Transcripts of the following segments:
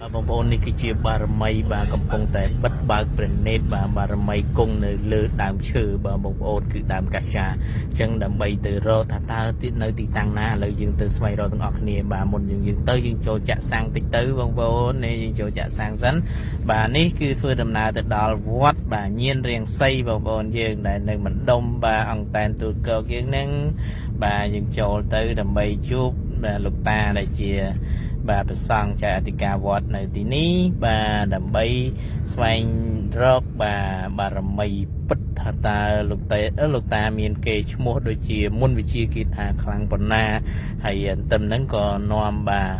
បាទបងប្អូននេះគឺជាបារមីបាទកំពុងតែបិទបើកព្រះនេតបាទបារមីគង់នៅលើដើមឈើបាទបងប្អូនគឺដើមកាសាអញ្ចឹងដើម្បីទៅរកថាតើទីនៅទីតាំងណាឥឡូវយើងទៅស្វែងរកទាំងអស់គ្នាបាទមុនយើងយើងទៅយើងចូលចាក់សាំងតិចទៅបងប្អូននេះយើងចូលចាក់សាំងសិនបាទនេះគឺធ្វើដំណើរទៅដល់វត្តបាទញៀនរៀងសីបងប្អូនយើងដែលនៅម្ដុំបាទអង្គតែនទូតកកយើងនឹងបាទយើងចូលទៅដើម្បីជួបបាទលោកតាដែលជា បាទប្រសង់ចៅអធិការវត្តនៅទីនេះបាទដើម្បីស្វែងរកបាទបារមីពិតថាតើលោកតេលោកតាមានគេឈ្មោះដូចជាមុនវិជាគេថាខ្លាំងប៉ុណ្ណាហើយអន្ទឹមហ្នឹងក៏នាំបាទ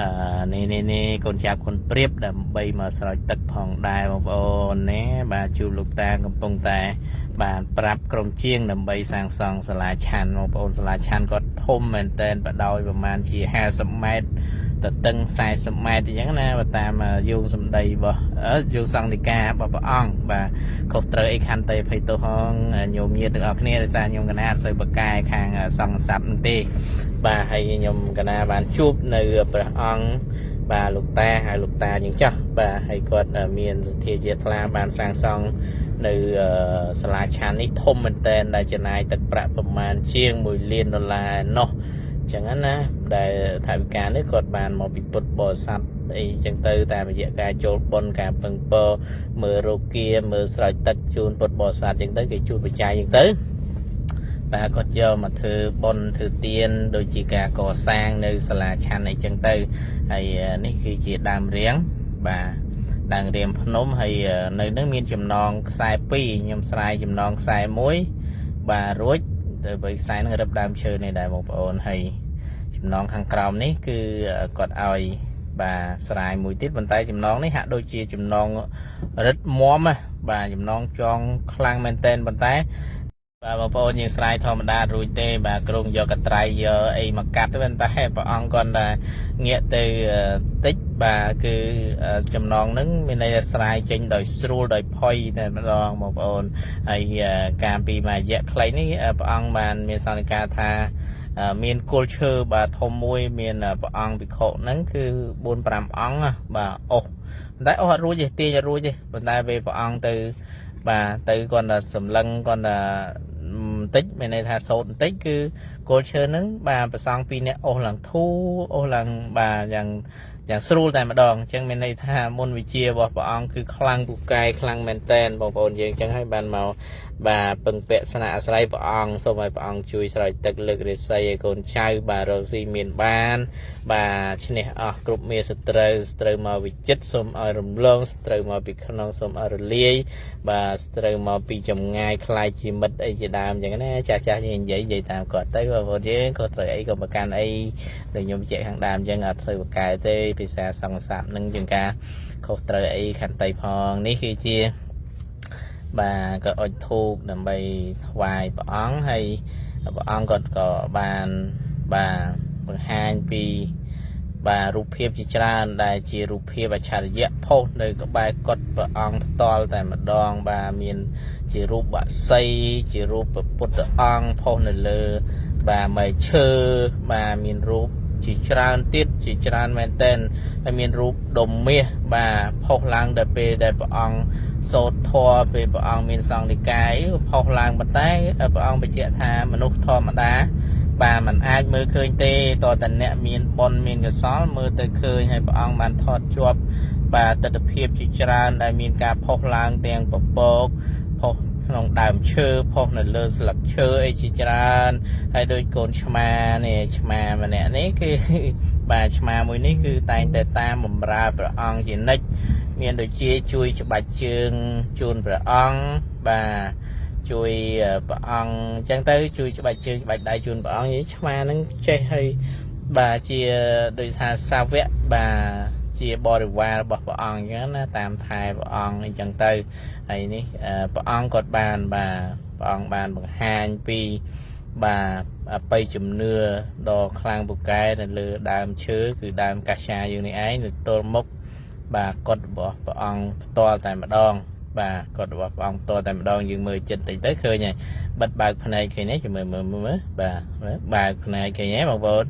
អឺនេះនេះនេះកូនចាប់គុនព្រៀបដើម្បីមកស្រោចទឹកផងដែរបងប្អូនណាបាទជួបលោកតាកំពុងតែ បាទប្រាប់ក្រុមជាង ដើម្បីសាងសង់សាលាឆាន់បងប្អូនសាលាឆាន់គាត់ធំមែនតែនបដោយប្រហែលជា50ម៉ែត្រ ទៅតឹង40ម៉ែត្រអញ្ចឹងណាបើតាមយោងសម្ដីរបស់យោងសង្ឃនិការបស់ព្រះអង្គបាទខុសត្រូវអីខន្តីភ័យទោសហងញោមញាតទាំងអស់គ្នាដោយសារញោមកណាអត់សូវបកកែខាងសង្ឃស័ព្ទនឹងទេ បាទហើយញោមកណាបានជួបនៅព្រះអង្គបាទលោកតាហើយលោកតាយើងចាស់បាទហើយគាត់មានសទ្ធាជ្រះថ្លាបានសាងសង់នៅសាលាឆាននេះធំមែនតែនដែលចំណាយទឹកប្រាក់ប្រមាណជាង1លានដុល្លារនោះ ចឹងណាដែលថាវិការនេះគាត់បានមកពីពុទ្ធបរិស័ទអីចឹងទៅតាមរយៈការចូលបុណ្យការពឹងពរមើលរោគាមើលស្រោចទឹកជូនពុទ្ធបរិស័ទចឹងទៅគេជូនបច្ច័យចឹងទៅបាទគាត់យកមកធ្វើបុណ្យធ្វើទានដូចជាការកសាងនៅសាលាឆាន់អីចឹងទៅហើយនេះគឺជាដើមរៀងបាទដើមរៀងភ្នំហើយនៅនឹងមានចំណងខ្សែ2ខ្ញុំស្រាយចំណងខ្សែ1បាទរួចទៅបើខ្សែនឹងរឹបដើមឈើនេះដែរបងប្អូនហើយ ចំណងខាងក្រោមនេះគឺគាត់ឲ្យបាទស្រាយមួយទៀតប៉ុន្តែចំណងនេះហាក់ដូចជាចំណងរឹតមមបាទចំណងចងខ្លាំងមែនតែនប៉ុន្តែបាទបងប្អូនយើងស្រ័យធម្មតារួចទេ បាទក្រុងយកកត្រៃយកអីមកកាត់ទេតែព្រះអង្គគាត់តែងាកទៅតិចបាទគឺចំណងហ្នឹងមានន័យថាស្រ័យចេញដោយស្រួលដោយផុយតែម្ដងបងប្អូនហើយការពីមួយរយៈខ្លីនេះព្រះអង្គបានមានសន្និការថា មានគល់ឈើបាទធំមួយ មានព្រះអង្គភិក្ខុហ្នឹងគឺ4 5អង្គបាទអស់តែអស់អត់រួចទេទាញអត់រួចទេប៉ុន្តែពេលព្រះអង្គទៅ បាទទៅគាត់តែសម្លឹងគាត់តែបន្តិចមានន័យថាសោតបន្តិចគឺគល់ឈើហ្នឹងបាទប្រសងពីរនាក់អស់ឡើងធូអស់ឡើងបាទយ៉ាង យ៉ាងស្រួលតែម្ដងអញ្ចឹងមានន័យថាមុនវិជារបស់ព្រះអង្គគឺខ្លាំងពូកែខ្លាំងមែនតែនបងប្អូនយើងអញ្ចឹងហើយបានមកបាទពឹងពាក់ស្នាក់អាស្រ័យព្រះអង្គសូមឲ្យព្រះអង្គជួយស្រោចទឹកលើករាសីឲ្យកូនចៅបាទរកស៊ីមានបាន បាទឈ្នះអស់គ្រប់មេសត្រូវស្ត្រូវមកវិចិត្រសូមឲ្យរំលងស្ត្រូវមកពីក្នុងសូមឲ្យរលាយបាទស្ត្រូវមកពីចម្ងាយខ្លាយជាមិត្តអីជាដើមអញ្ចឹងណាចាស់ចាស់យើងនិយាយនិយាយតាមគាត់ទៅបងប្អូនយើងក៏ត្រូវអីក៏ប្រកាន់អីដែលខ្ញុំជែកខាងដើមអញ្ចឹងអត់ត្រូវបកកែទេភាសាសង្សាបនឹងជាងការខុសត្រូវអីខន្តីផងនេះគឺជាបាទក៏អុជធូបដើម្បីថ្វាយព្រះអង្គហើយព្រះអង្គគាត់ក៏បានបាទបង្ហាញពីបាទរូបភាពជាច្រើនដែលជារូបភាពអច្ឆរិយៈផុសនៅក្បែរកុដព្រះអង្គផ្ទាល់តែម្ដង បាទមាន ជារូបបក្សីជារូបពុទ្ធអង្គផុសនៅលើ បាទមេឈើបាទមានរូប ជាច្រើនទៀតជាច្រើនមែនទែនហើយមានរូបដុំមាសបាទផុសឡើងដល់ពេលដែលព្រះអង្គសូត្រធម៌ពេលព្រះអង្គមានសង្ឃនិកាយផុសឡើងប៉ុន្តែព្រះអង្គបញ្ជាក់ថាមនុស្សធម្មតាបាទมันអាចមើលឃើញទេតតែអ្នកមានបុណ្យមានកុសលមើលទៅឃើញហើយព្រះអង្គបានថតជាប់បាទទស្សនភាពជាច្រើនដែលមានការផុសឡើងទាំងពពកផុស ក្នុងដើមឈើផុសនៅលើស្លឹកឈើអីជាច្រើនហើយដូចកូនឆ្មានេះឆ្មាម្នាក់នេះគឺបាទឆ្មាមួយនេះគឺតែងតែតាមបំរើព្រះអង្គជានិច្ចមានដូចជាជួយច្បាច់ជើងជូនព្រះអង្គបាទជួយព្រះអង្គអញ្ចឹងទៅជួយច្បាច់ជើងច្បាច់ដៃជូនព្រះអង្គនិយាយឆ្មាហ្នឹងចេះហើយបាទជាដូចថាសាវកបាទ ជាបរិវាររបស់ព្រះអង្គអញ្ចឹងណាតាមថែព្រះអង្គអញ្ចឹងទៅហើយនេះព្រះអង្គគាត់បានបាទព្រះអង្គបានបង្ហាញពីបាទអបិយជំនឿដ៏ខ្លាំងពូកែនៅលើដើមឈើគឺដើមកាសាយើងនេះឯងនៅទល់មុខបាទកត់របស់ព្រះអង្គផ្ទាល់តែម្ដង បាទកត់របស់ព្រះអង្គផ្ទាល់តែម្ដងយើងមើលចិត្តតិចទៅឃើញហើយបិទបើកភ្នែកឃើញទេជួយមើលមើលមើលបាទបើកភ្នែកឃើញទេបងប្អូន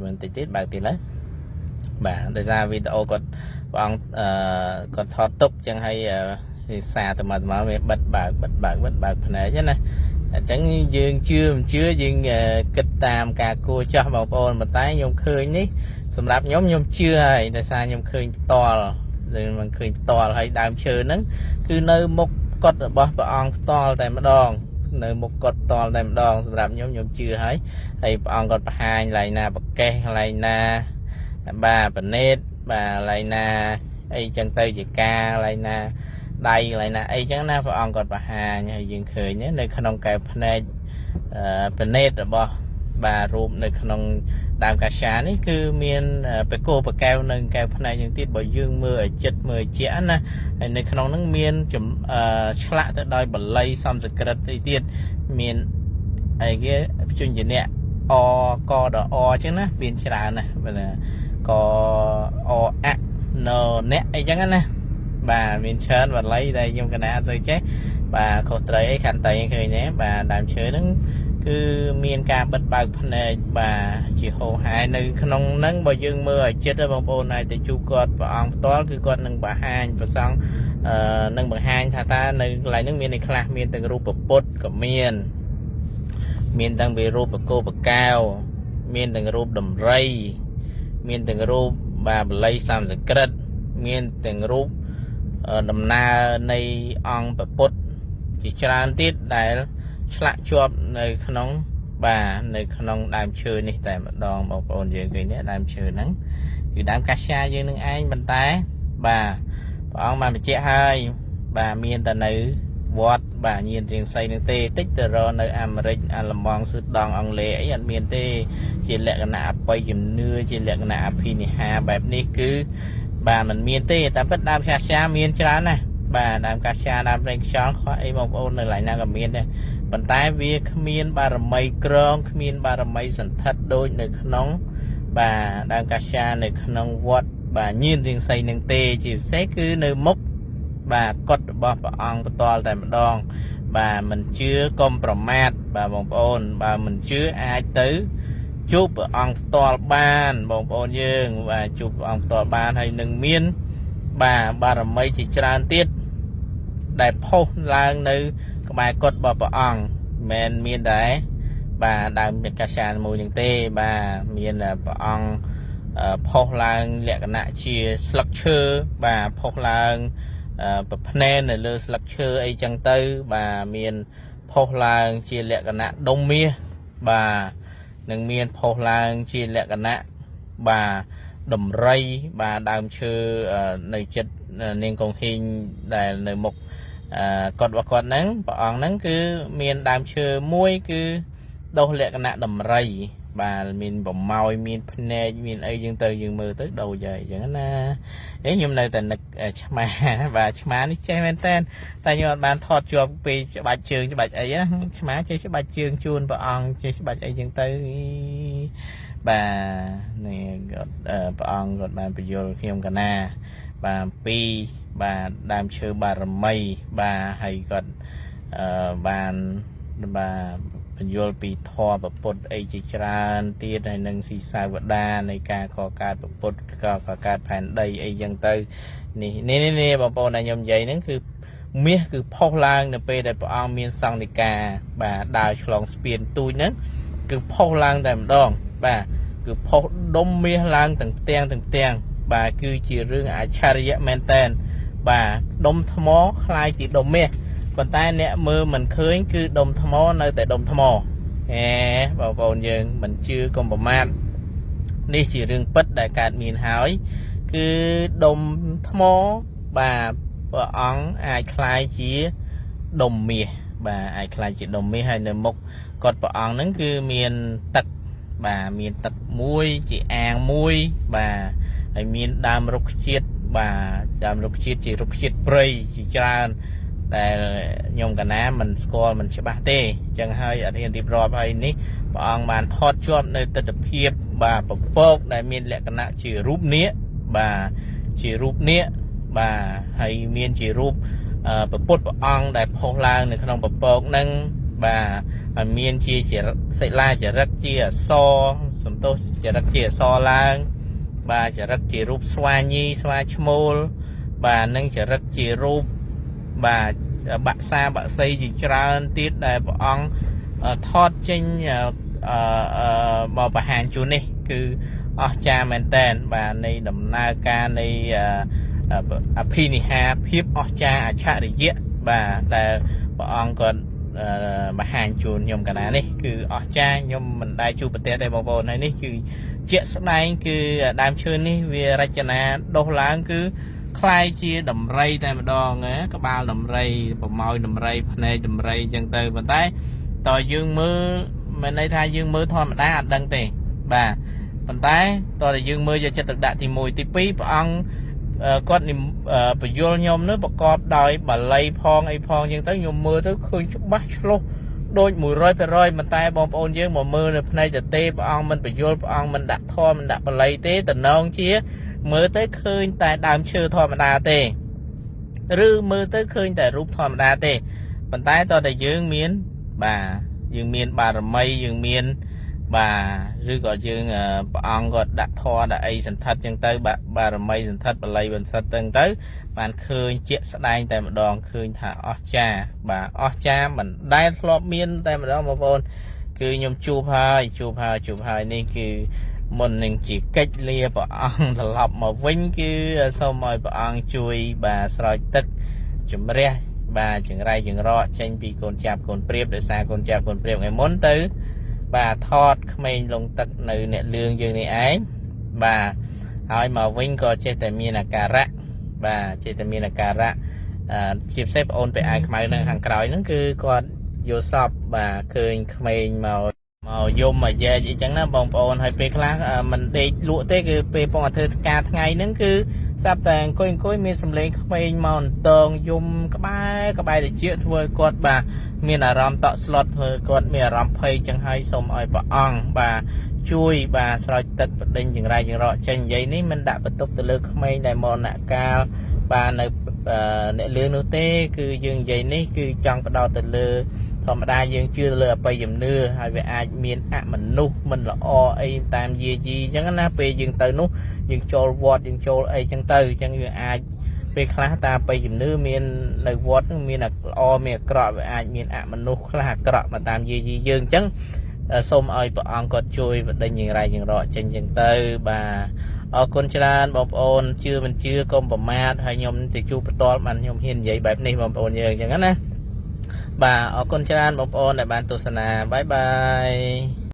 មើលតិចទៀតបើកទៀតឡើយ បាទដោយសារវីដេអូគាត់ព្រះអង្គអឺគាត់ថតទុកចឹងហើយភាសាទៅមកទៅមកវាបិទបើកបិទបើកបិទបើកភ្នែកណាអញ្ចឹងយើងជឿមិនជឿយើងគិតតាមការគួរចាស់បងប្អូនប៉ុន្តែខ្ញុំឃើញនេះសម្រាប់ខ្ញុំខ្ញុំជឿហើយដោយសារខ្ញុំឃើញផ្ទាល់ឬមិនឃើញផ្ទាល់ហើយដើមឈើហ្នឹងគឺនៅមុខកត់របស់ព្រះអង្គផ្ទាល់តែម្ដងនៅមុខគាត់តលតែម្ដងសម្រាប់ខ្ញុំខ្ញុំជឿហើយហើយព្រះអង្គគាត់បង្ហាញកន្លែងណាប្រកេះកន្លែងណា បាទបណេតបាទកន្លែងណាអីចឹងទៅជាការកន្លែងណាដៃកន្លែងណាអីចឹងណាព្រះអង្គគាត់បង្ហាញហើយយើងឃើញនៅក្នុងកែវភ្នែកបណេតរបស់បាទរូបនៅក្នុងដើមកាសានេះគឺមានបេកោបកែវនៅកែវផ្នែកយ៉ាងទៀតបើយើងមើលឲ្យចិត្តមើលឲ្យជាក់ណាហើយនៅក្នុងហ្នឹងមានឆ្លាក់ទៅដោយបល័យសំស្ក្រឹតទីទៀតមានអីគេភ្ជញ្ជនៈអកដអអញ្ចឹងណាមានច្រើនណាបាទ កអអណអ្នកអីចឹងណាបាទមានច្រើនបល័យដែលខ្ញុំកណាអត់សូវចេះបាទខុសត្រីអីខន្តីឃើញទេបាទដើមឈើហ្នឹងគឺមានការបិទបើកភ្នែកបាទជាហោហាយនៅក្នុងហ្នឹងបើយើងមើលឲ្យចិត្តបងប្អូនអាចទៅជួបគាត់ព្រះអង្គផ្ទាល់គឺគាត់នឹងបង្ហាញប្រសង់អឺនឹងបង្ហាញថាតើនៅកន្លែងហ្នឹងមានឯខ្លះមានទាំងរូបពុទ្ធក៏មានមានទាំងវារូបកោបកែវមានទាំងរូបដំរី មានទាំងរូបបាទបល័យសំស្ក្រឹតមានទាំងរូបដំណើរនៃអង្គពុទ្ធជាច្រើនទៀតដែលឆ្លាក់ជាប់នៅក្នុងបាទនៅក្នុងដើមឈើនេះតែម្ដងបងប្អូនយើងឃើញទេដើមឈើហ្នឹងគឺដើមកាសាយើងនឹងឯងប៉ុន្តែបាទព្រះអង្គបានបញ្ជាក់ហើយបាទមានតែនៅ វត្តបាទញៀនរៀងសីនឹងទេតិចទៅរនៅអាមេរិកអាឡម៉ង់ស៊ឺដង់អង់គ្លេសអីអត់មានទេ ជាលក្ខណៈអបិយជំនឿជាលក្ខណៈអភិនិហាបែបនេះគឺបាទมันមានទេតែពិតដើមកាសាមានច្រើនណាស់បាទដើមកាសាដើមប្រេងខ្យល់ខ្វះអីបងប្អូននៅកន្លែងណាក៏មានដែរប៉ុន្តែវាគ្មានបារមីក្រងគ្មានបារមីសន្ធិដ្ឋដូចនៅក្នុង បាទដើមកាសានៅក្នុងវត្តបាទញៀនរៀងសីនឹងទេជាពិសេសគឺនៅមុខ បាទកត់របស់ព្រះអង្គផ្ទាល់តែម្ដង បាទមិនជឿកុំប្រមាថបាទបងប្អូនបើមិនជឿអាចទៅជួបព្រះអង្គផ្ទាល់បានបងប្អូនយើង បាទជួបព្រះអង្គផ្ទាល់បានហើយនឹងមាន បាទបារមីជាច្រើនទៀតដែលផុសឡើងនៅ ក្បែរកុដរបស់ព្រះអង្គមិនមានដែរបាទដើមកាសាមួយនឹងទេបាទមានព្រះអង្គផុសឡើងលក្ខណៈជាស្លឹកឈើបាទផុសឡើង ប្រភ្នែននៅលើស្លឹកឈើអីចឹងទៅ បាទមានផុសឡើងជាលក្ខណៈដុំមាសបាទនឹងមានផុសឡើងជាលក្ខណៈបាទដំរីបាទដើមឈើនៅចិត្តនាងកងហ៊ីងដែលនៅមុខគាត់របស់គាត់ហ្នឹងព្រះអង្គហ្នឹងគឺមានដើមឈើមួយគឺដុះលក្ខណៈដំរី បាទមានប្រម៉ោយមានភ្នែកមានអីយើងទៅយើងមើលទៅដូចហើយអញ្ចឹងណាអេខ្ញុំនៅតែនឹកឆ្មាបាទឆ្មានេះចេះមែនតើតែខ្ញុំអត់បានថតជាប់ពីច្បាច់ជើងច្បាច់អីណាឆ្មាចេះច្បាច់ជើងជូនព្រះអង្គចេះច្បាច់អីចឹងទៅបាទនេះគាត់ព្រះអង្គគាត់បានបញ្យល់ខ្ញុំកណាបាទពីបាទដើមឈើបារមីបាទហើយគាត់អឺបានបាទ បញ្យល់ពីធម៌ប្រពុតអីជាច្រើនទៀតហើយនឹងស៊ីសាវតានៃការកកើតប្រពុតក៏កកើតផែនដីអីចឹងទៅនេះនេះនេះបងប្អូនដែលខ្ញុំនិយាយហ្នឹងគឺមាសគឺផុសឡើង នៅពេលដែលព្រះអង្គមានសង្ឃនិកាបាទដើរឆ្លងស្ពានទូចហ្នឹងគឺផុសឡើងតែម្ដងបាទគឺផុសដុំមាសឡើងទាំងផ្ទាំងទាំងផ្ទាំងបាទគឺជារឿងអច្ឆរិយៈមែនតែនបាទដុំថ្មคล้ายជាដុំមាស ប៉ុន្តែអ្នកមើលមិនឃើញគឺដុំថ្មនៅតែដុំថ្មអេបងប្អូនយើងមិនជឿកុំប្រមាថនេះជារឿងពិតដែលកើតមានហើយ គឺដុំថ្មបាទព្រះអង្គអាចคล้ายជាដុំមាសបាទអាចคล้ายជាដុំមាសហើយនៅមុខគាត់ព្រះអង្គហ្នឹងគឺមានទឹកបាទមានទឹកមួយជាអាងមួយបាទហើយមានដើមរុក្ខជាតិបាទដើមរុក្ខជាតិជារុក្ខជាតិព្រៃជាច្រើន ដែលខ្ញុំកណាមិនស្គាល់មិនច្បាស់ទេអញ្ចឹងហើយអត់ហ៊ានរៀបរាប់ហើយនេះព្រះអង្គបានថតជាប់នៅទស្សនភាពបាទពពកដែលមានលក្ខណៈជារូបនាគបាទជារូបនាគបាទហើយមានជារូបពពុទ្ធព្រះអង្គដែលផុសឡើងនៅក្នុងពពកហ្នឹងបាទហើយមានជាសិលាចរិតជាអសសំទោសចរិតជាអសឡើងបបាទចរិតជារូបស្វាញីស្វាឈ្មោលបាទនិងចរិតជារូប បាទបាក់សាបាក់សីជាច្រើនទៀតដែលព្រះអង្គថតចេញអឺមកបង្ហាញជូននេះ គឺអស្ចារ្យមែនតែនបាទនៃដំណើរការនៃអភិនិហាភាពអស្ចារ្យអច្ឆរិយៈបាទដែលព្រះអង្គគាត់បង្ហាញជូនខ្ញុំកាលណានេះគឺអស្ចារ្យខ្ញុំមិនដែលជួបប្រទះទេបងប្អូនហើយនេះគឺជាក់ស្ដែងគឺដើមឈើនេះវារចនាដុះឡើងគឺ คล้ายជាដំរីតែម្ដងណាក្បាលដំរីប្រម៉ោយដំរីភ្នែកដំរីអញ្ចឹងទៅប៉ុន្តែតើយើងមើលមិនន័យថាយើងមើលធម្មតាអត់ដឹងទេបាទប៉ុន្តែតើតែយើងមើលយកចិត្តទុកដាក់ទី1ទី2ព្រះអង្គគាត់បញ្យលខ្ញុំនោះប្រកបដោយបាលីផងអីផងអញ្ចឹងទៅខ្ញុំមើលទៅឃើញច្បាស់ឆ្លុះដូច100%ប៉ុន្តែបងប្អូនយើងមកមើលនៅផ្នែកតទេព្រះអង្គមិនបញ្យលព្រះអង្គមិនដាក់ធម៌មិនដាក់បាលីទេតំណងជា មើលទៅឃើញតែដើមឈើធម្មតាទេឬមើលទៅឃើញតែរូបធម្មតាទេប៉ុន្តែតើតែយើងមានបាទយើងមានបារមីយើងមានបាទឬក៏យើងព្រះអង្គគាត់ដាក់ធម៌ដាក់អីសន្ធិដ្ឋចឹងទៅបារមីសន្ធិដ្ឋបល័យបន្សិតទៅទៅ បានឃើញជាក់ស្ដែងតែម្ដងឃើញថាអស្ចារ្យបាទអស្ចារ្យមិនដែលធ្លាប់មាន តែម្ដងបងប្អូនគឺខ្ញុំជួបហើយជួបហើយជួបហើយនេះគឺមុននឹងជា កិច្ចលាព្រះអង្គត្រឡប់មកវិញគឺសូមឲ្យព្រះអង្គជួយបាទស្រោចទឹកជំរះបាទចង្រៃចង្រកចេញពីកូនចាប់កូនព្រាបដោយសារកូនចាប់កូនព្រាបថ្ងៃមុនទៅ បាទថតក្មេងលងទឹកនៅអ្នកលឿងយើងនេះឯងបាទហើយមកវិញក៏ចេះតែមានអាការៈបាទចេះតែមានអាការៈជាពិសេសបងអូនពាក់អាវខ្មៅនៅខាងក្រោយហ្នឹងគឺគាត់យល់សពបាទឃើញក្មេងមក មកយំមកយ៉ែកអីចឹងណាបងប្អូនហើយពេលខ្លះមិនដេកលក់ទេគឺពេលពងអាធ្វើការថ្ងៃហ្នឹងគឺស្រាប់តែអង្គុយអង្គុយមានសម្លេងក្មេងមកអន្តងយំក្បែរក្បែរតិចធ្វើឲ្យគាត់បាទមានអារម្មណ៍តក់ស្លុតធ្វើគាត់មានអារម្មណ៍ភ័យចឹងហើយសូមឲ្យព្រះអង្គបាទជួយបាទស្រោចទឹកបដិញចង្រៃចង្រកចេញនិយាយនេះមិនដាក់បន្ទុកទៅលើក្មេងដែលមរណកាលបាទនៅអ្នកលឿននោះទេ គឺយើងនិយាយនេះគឺចង់បដោតទៅលើ ធម្មតាយើងជឿលើអបិយជំនឿហើយវាអាចមានអមនុស្សមិនល្អអីតាមយាយីអញ្ចឹងណាពេលយើងទៅនោះយើងចូលវត្តយើងចូលអីអញ្ចឹងទៅអញ្ចឹងយើងអាចពេលខ្លះតាមបិជំនឿមាននៅវត្តនឹងមានល្អមានអាក្រក់វាអាចមានអមនុស្សខ្លះអាក្រក់មកតាមយាយីយើងអញ្ចឹងសូមឲ្យព្រះអង្គគាត់ជួយបដិញយ៉ាងไรយ៉ាងរកចេញអញ្ចឹងទៅបាទអរគុណច្រើនបងប្អូនជឿមិនជឿកុំប្រមាថហើយខ្ញុំទៅជួបផ្ទាល់បានខ្ញុំហ៊ាននិយាយបែបនេះបងប្អូនយើងអញ្ចឹងណា បាទអរគុណច្រើនបងប្អូនដែលបានទស្សនាបាយបាយ